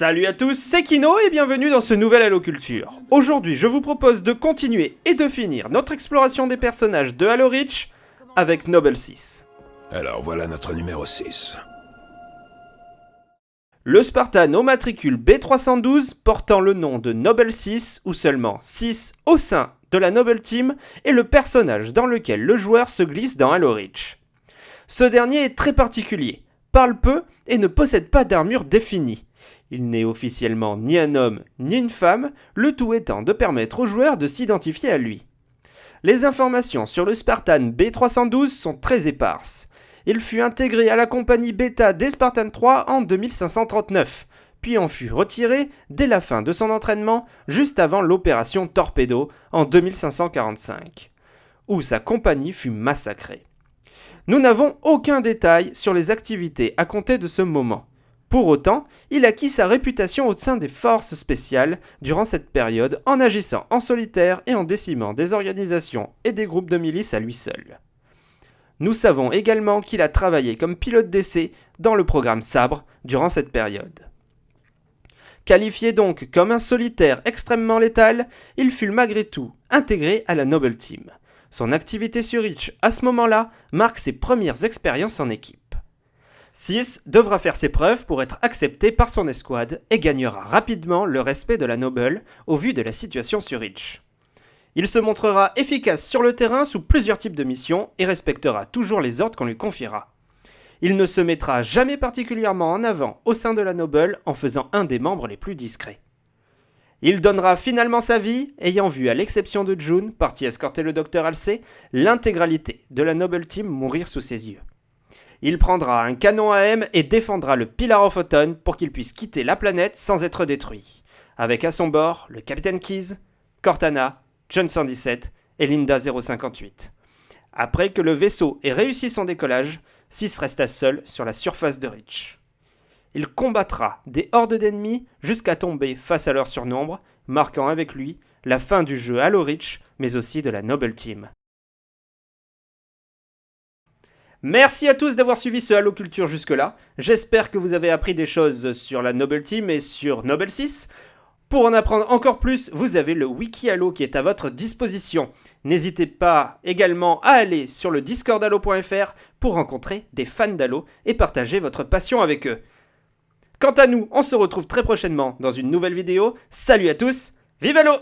Salut à tous, c'est Kino et bienvenue dans ce nouvel Halo Culture. Aujourd'hui, je vous propose de continuer et de finir notre exploration des personnages de Halo Reach avec Noble 6. Alors voilà notre numéro 6. Le Spartan au matricule B312 portant le nom de Noble 6 ou seulement 6 au sein de la Noble Team est le personnage dans lequel le joueur se glisse dans Halo Reach. Ce dernier est très particulier, parle peu et ne possède pas d'armure définie. Il n'est officiellement ni un homme ni une femme, le tout étant de permettre aux joueurs de s'identifier à lui. Les informations sur le Spartan B312 sont très éparses. Il fut intégré à la compagnie bêta des Spartan 3 en 2539, puis en fut retiré dès la fin de son entraînement, juste avant l'opération Torpedo en 2545, où sa compagnie fut massacrée. Nous n'avons aucun détail sur les activités à compter de ce moment. Pour autant, il acquit sa réputation au sein des forces spéciales durant cette période en agissant en solitaire et en décimant des organisations et des groupes de milices à lui seul. Nous savons également qu'il a travaillé comme pilote d'essai dans le programme Sabre durant cette période. Qualifié donc comme un solitaire extrêmement létal, il fut malgré tout intégré à la Noble Team. Son activité sur Reach à ce moment-là marque ses premières expériences en équipe. 6 devra faire ses preuves pour être accepté par son escouade et gagnera rapidement le respect de la Noble au vu de la situation sur Reach. Il se montrera efficace sur le terrain sous plusieurs types de missions et respectera toujours les ordres qu'on lui confiera. Il ne se mettra jamais particulièrement en avant au sein de la Noble en faisant un des membres les plus discrets. Il donnera finalement sa vie, ayant vu, à l'exception de June, parti escorter le docteur Halsey, l'intégralité de la Noble Team mourir sous ses yeux. Il prendra un canon AM et défendra le Pillar of Autumn pour qu'il puisse quitter la planète sans être détruit, avec à son bord le Capitaine Keys, Cortana, John 117 et Linda 058. Après que le vaisseau ait réussi son décollage, Sis resta seul sur la surface de Reach. Il combattra des hordes d'ennemis jusqu'à tomber face à leur surnombre, marquant avec lui la fin du jeu Halo Reach, mais aussi de la Noble Team. Merci à tous d'avoir suivi ce Halo Culture jusque-là. J'espère que vous avez appris des choses sur la Noble Team et sur Noble 6. Pour en apprendre encore plus, vous avez le Wiki Halo qui est à votre disposition. N'hésitez pas également à aller sur le discord halo.fr pour rencontrer des fans d'Halo et partager votre passion avec eux. Quant à nous, on se retrouve très prochainement dans une nouvelle vidéo. Salut à tous, vive Halo